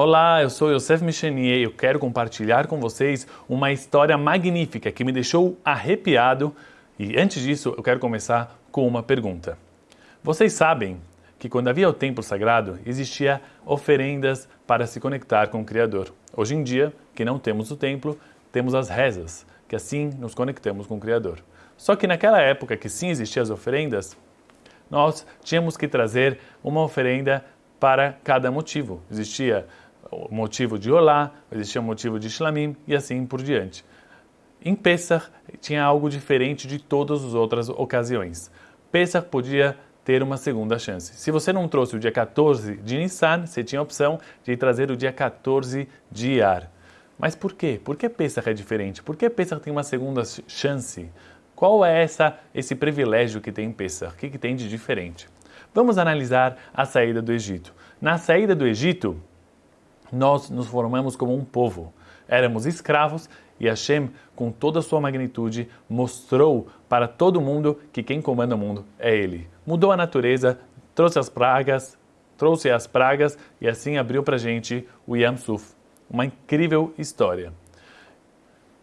Olá, eu sou Yosef Michenier e eu quero compartilhar com vocês uma história magnífica que me deixou arrepiado. E antes disso, eu quero começar com uma pergunta. Vocês sabem que quando havia o templo sagrado, existia oferendas para se conectar com o Criador. Hoje em dia, que não temos o templo, temos as rezas, que assim nos conectamos com o Criador. Só que naquela época que sim existiam as oferendas, nós tínhamos que trazer uma oferenda para cada motivo. Existia o motivo de Olá, existia o motivo de Shlamim e assim por diante. Em Pesach tinha algo diferente de todas as outras ocasiões. Pesach podia ter uma segunda chance. Se você não trouxe o dia 14 de Nissan, você tinha a opção de trazer o dia 14 de Iyar. Mas por quê? Por que Pesach é diferente? Por que Pesach tem uma segunda chance? Qual é essa, esse privilégio que tem em Pesach? O que, que tem de diferente? Vamos analisar a saída do Egito. Na saída do Egito, nós nos formamos como um povo. Éramos escravos e Hashem, com toda a sua magnitude, mostrou para todo mundo que quem comanda o mundo é Ele. Mudou a natureza, trouxe as pragas, trouxe as pragas e assim abriu para a gente o Yam Suf. Uma incrível história.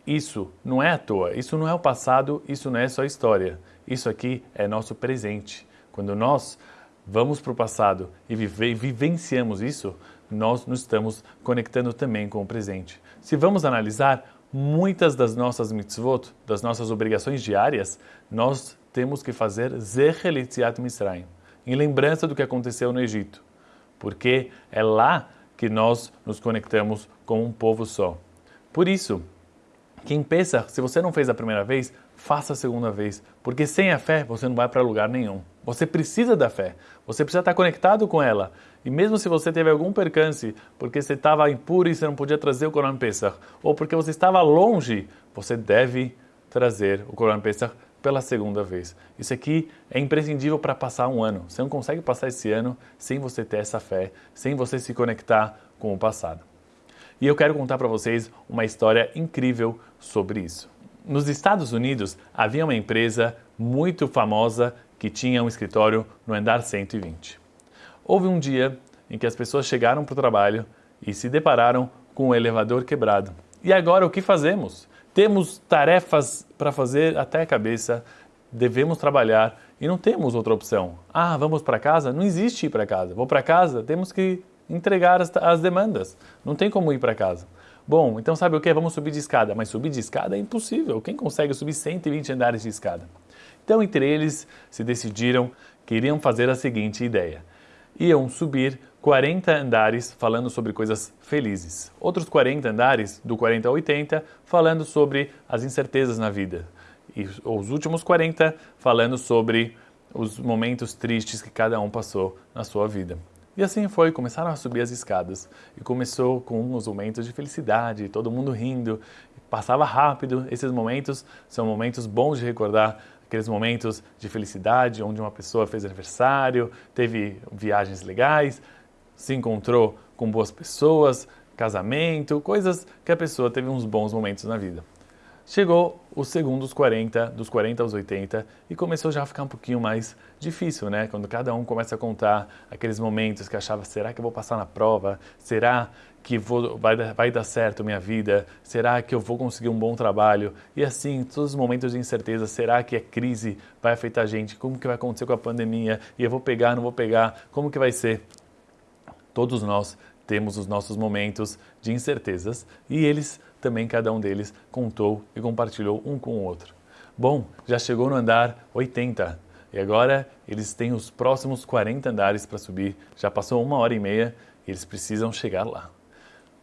Isso não é à toa, isso não é o passado, isso não é só história. Isso aqui é nosso presente. Quando nós vamos para o passado e vive, vivenciamos isso, nós nos estamos conectando também com o presente. Se vamos analisar muitas das nossas mitzvot, das nossas obrigações diárias, nós temos que fazer Zecher Litziat Misraim, em lembrança do que aconteceu no Egito, porque é lá que nós nos conectamos com um povo só. Por isso, quem pensa, se você não fez a primeira vez, faça a segunda vez, porque sem a fé você não vai para lugar nenhum. Você precisa da fé, você precisa estar conectado com ela. E mesmo se você teve algum percance, porque você estava impuro e você não podia trazer o Corão Pesach, ou porque você estava longe, você deve trazer o Corão Pesach pela segunda vez. Isso aqui é imprescindível para passar um ano. Você não consegue passar esse ano sem você ter essa fé, sem você se conectar com o passado. E eu quero contar para vocês uma história incrível sobre isso. Nos Estados Unidos havia uma empresa muito famosa que tinha um escritório no andar 120. Houve um dia em que as pessoas chegaram para o trabalho e se depararam com o elevador quebrado. E agora o que fazemos? Temos tarefas para fazer até a cabeça, devemos trabalhar e não temos outra opção. Ah, vamos para casa? Não existe ir para casa. Vou para casa, temos que entregar as, as demandas. Não tem como ir para casa. Bom, então sabe o que? Vamos subir de escada. Mas subir de escada é impossível. Quem consegue subir 120 andares de escada? Então, entre eles, se decidiram que iriam fazer a seguinte ideia. Iam subir 40 andares falando sobre coisas felizes. Outros 40 andares, do 40 ao 80, falando sobre as incertezas na vida. E os últimos 40 falando sobre os momentos tristes que cada um passou na sua vida. E assim foi, começaram a subir as escadas. E começou com os momentos de felicidade, todo mundo rindo, passava rápido. Esses momentos são momentos bons de recordar, aqueles momentos de felicidade, onde uma pessoa fez aniversário, teve viagens legais, se encontrou com boas pessoas, casamento, coisas que a pessoa teve uns bons momentos na vida. Chegou o segundo dos 40, dos 40 aos 80, e começou já a ficar um pouquinho mais difícil, né? Quando cada um começa a contar aqueles momentos que achava, será que eu vou passar na prova? Será que vou, vai, vai dar certo minha vida? Será que eu vou conseguir um bom trabalho? E assim, todos os momentos de incerteza, será que a crise vai afetar a gente? Como que vai acontecer com a pandemia? E eu vou pegar, não vou pegar? Como que vai ser? Todos nós temos os nossos momentos de incertezas e eles também, cada um deles, contou e compartilhou um com o outro. Bom, já chegou no andar 80 e agora eles têm os próximos 40 andares para subir. Já passou uma hora e meia e eles precisam chegar lá.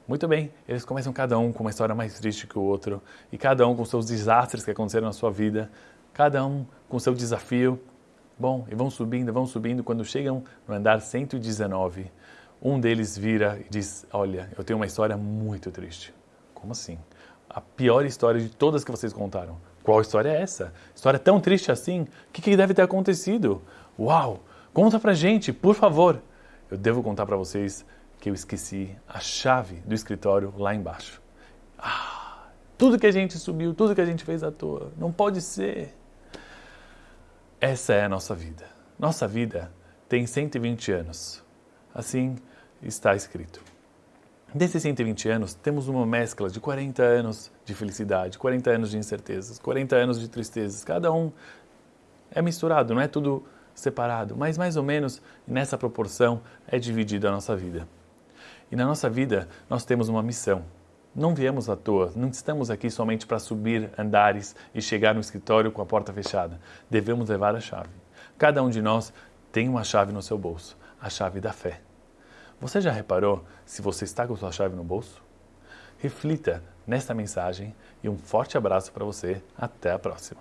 Muito bem, eles começam cada um com uma história mais triste que o outro e cada um com seus desastres que aconteceram na sua vida, cada um com seu desafio. Bom, e vão subindo, vão subindo. Quando chegam no andar 119, um deles vira e diz: Olha, eu tenho uma história muito triste. Como assim? A pior história de todas que vocês contaram. Qual história é essa? História tão triste assim? O que, que deve ter acontecido? Uau! Conta pra gente, por favor. Eu devo contar para vocês que eu esqueci a chave do escritório lá embaixo. Ah, tudo que a gente subiu, tudo que a gente fez à toa. Não pode ser. Essa é a nossa vida. Nossa vida tem 120 anos. Assim está escrito. Desses 120 anos, temos uma mescla de 40 anos de felicidade, 40 anos de incertezas, 40 anos de tristezas. Cada um é misturado, não é tudo separado, mas mais ou menos nessa proporção é dividida a nossa vida. E na nossa vida nós temos uma missão. Não viemos à toa, não estamos aqui somente para subir andares e chegar no escritório com a porta fechada. Devemos levar a chave. Cada um de nós tem uma chave no seu bolso, a chave da fé. Você já reparou se você está com sua chave no bolso? Reflita nesta mensagem e um forte abraço para você. Até a próxima.